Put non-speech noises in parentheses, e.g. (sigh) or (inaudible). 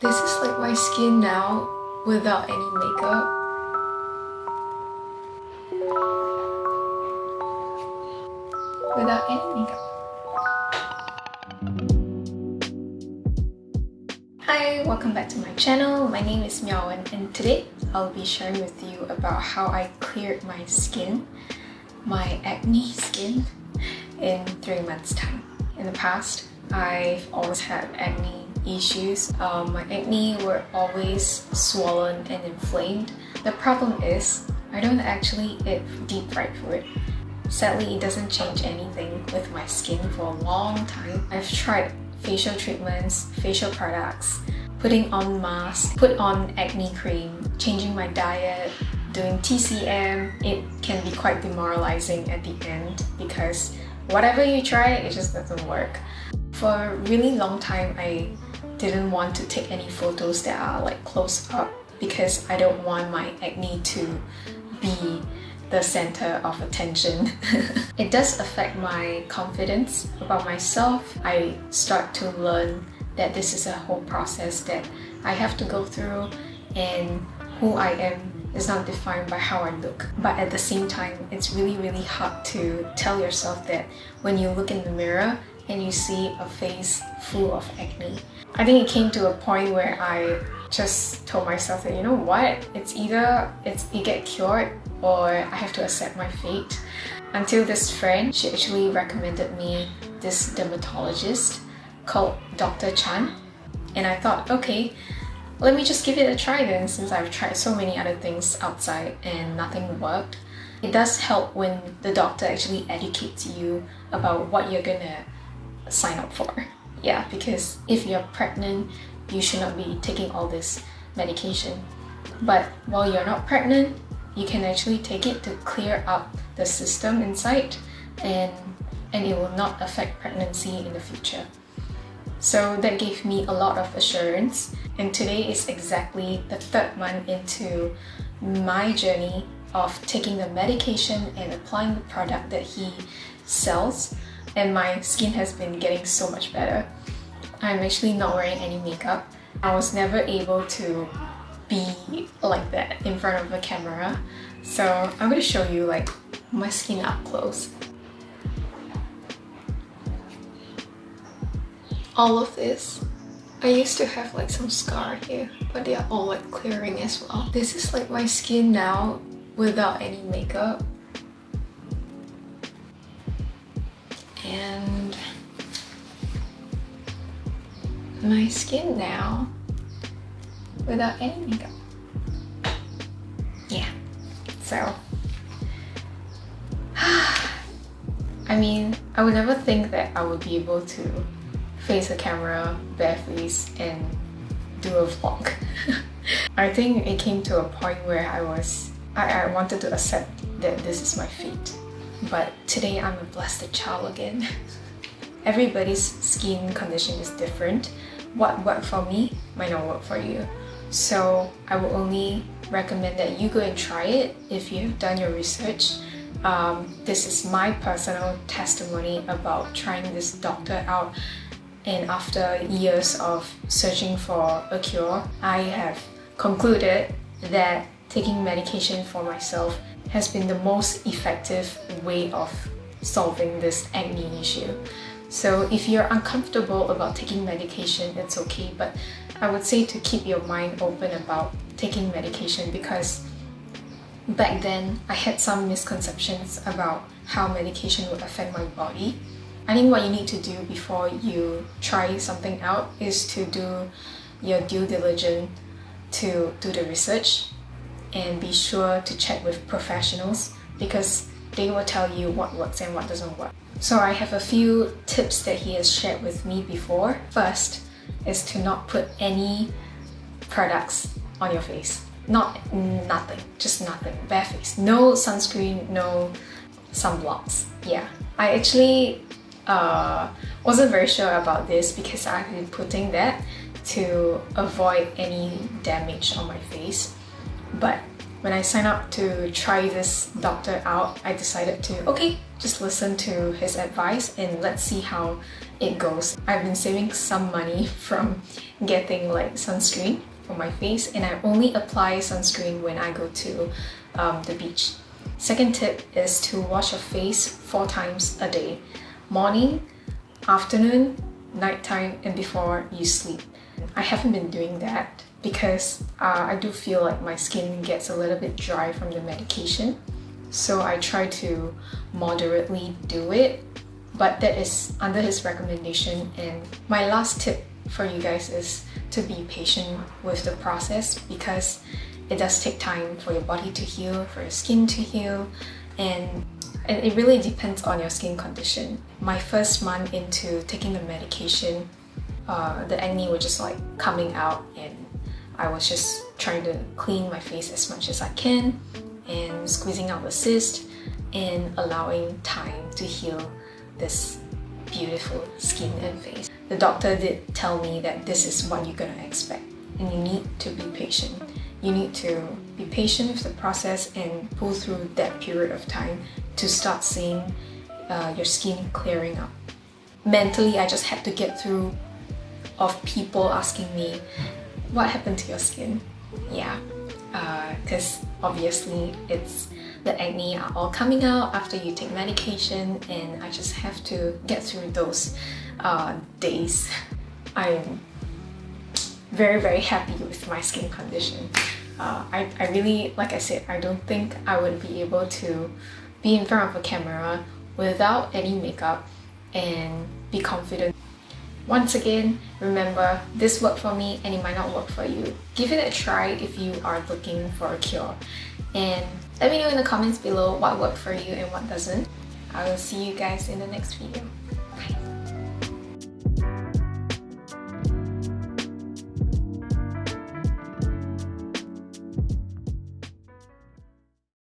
This is like my skin now without any makeup. Without any makeup. Hi, welcome back to my channel. My name is Miaowen and today I'll be sharing with you about how I cleared my skin, my acne skin, in three months time. In the past, I've always had acne issues. Um, my acne were always swollen and inflamed. The problem is, I don't actually eat deep fried food. Sadly, it doesn't change anything with my skin for a long time. I've tried facial treatments, facial products, putting on masks, put on acne cream, changing my diet, doing TCM. It can be quite demoralizing at the end because whatever you try, it just doesn't work. For a really long time, I didn't want to take any photos that are like close up because I don't want my acne to be the center of attention. (laughs) it does affect my confidence about myself. I start to learn that this is a whole process that I have to go through and who I am is not defined by how I look. But at the same time, it's really, really hard to tell yourself that when you look in the mirror and you see a face full of acne. I think it came to a point where I just told myself that you know what it's either it's you get cured or I have to accept my fate until this friend she actually recommended me this dermatologist called Dr. Chan and I thought okay let me just give it a try then since I've tried so many other things outside and nothing worked it does help when the doctor actually educates you about what you're gonna sign up for. Yeah, because if you're pregnant, you should not be taking all this medication. But while you're not pregnant, you can actually take it to clear up the system inside and, and it will not affect pregnancy in the future. So that gave me a lot of assurance and today is exactly the third month into my journey of taking the medication and applying the product that he sells and my skin has been getting so much better. I'm actually not wearing any makeup. I was never able to be like that in front of a camera. So I'm going to show you like my skin up close. All of this. I used to have like some scar here, but they are all like clearing as well. This is like my skin now without any makeup. And my skin now without any makeup. Yeah, so (sighs) I mean, I would never think that I would be able to face a camera barefaced and do a vlog. (laughs) I think it came to a point where I was I, I wanted to accept that this is my fate but today I'm a blessed child again. (laughs) Everybody's skin condition is different. What worked for me might not work for you. So I will only recommend that you go and try it if you've done your research. Um, this is my personal testimony about trying this doctor out and after years of searching for a cure, I have concluded that taking medication for myself has been the most effective way of solving this acne issue. So if you're uncomfortable about taking medication, it's okay, but I would say to keep your mind open about taking medication because back then I had some misconceptions about how medication would affect my body. I think what you need to do before you try something out is to do your due diligence to do the research and be sure to check with professionals because they will tell you what works and what doesn't work. So I have a few tips that he has shared with me before. First is to not put any products on your face. Not nothing, just nothing, bare face. No sunscreen, no sunblocks. Yeah, I actually uh, wasn't very sure about this because I've been putting that to avoid any damage on my face but when I signed up to try this doctor out, I decided to, okay, just listen to his advice and let's see how it goes. I've been saving some money (laughs) from getting like sunscreen for my face and I only apply sunscreen when I go to um, the beach. Second tip is to wash your face four times a day. Morning, afternoon, nighttime, and before you sleep. I haven't been doing that because uh, I do feel like my skin gets a little bit dry from the medication. So I try to moderately do it, but that is under his recommendation. And my last tip for you guys is to be patient with the process because it does take time for your body to heal, for your skin to heal, and it really depends on your skin condition. My first month into taking the medication, uh, the acne was just like coming out and I was just trying to clean my face as much as I can and squeezing out the cyst and allowing time to heal this beautiful skin and face. The doctor did tell me that this is what you're gonna expect and you need to be patient. You need to be patient with the process and pull through that period of time to start seeing uh, your skin clearing up. Mentally, I just had to get through of people asking me, what happened to your skin? Yeah, because uh, obviously it's the acne are all coming out after you take medication and I just have to get through those uh, days. (laughs) I'm very very happy with my skin condition. Uh, I, I really, like I said, I don't think I would be able to be in front of a camera without any makeup and be confident. Once again, remember, this worked for me and it might not work for you. Give it a try if you are looking for a cure. And let me know in the comments below what worked for you and what doesn't. I will see you guys in the next video. Bye!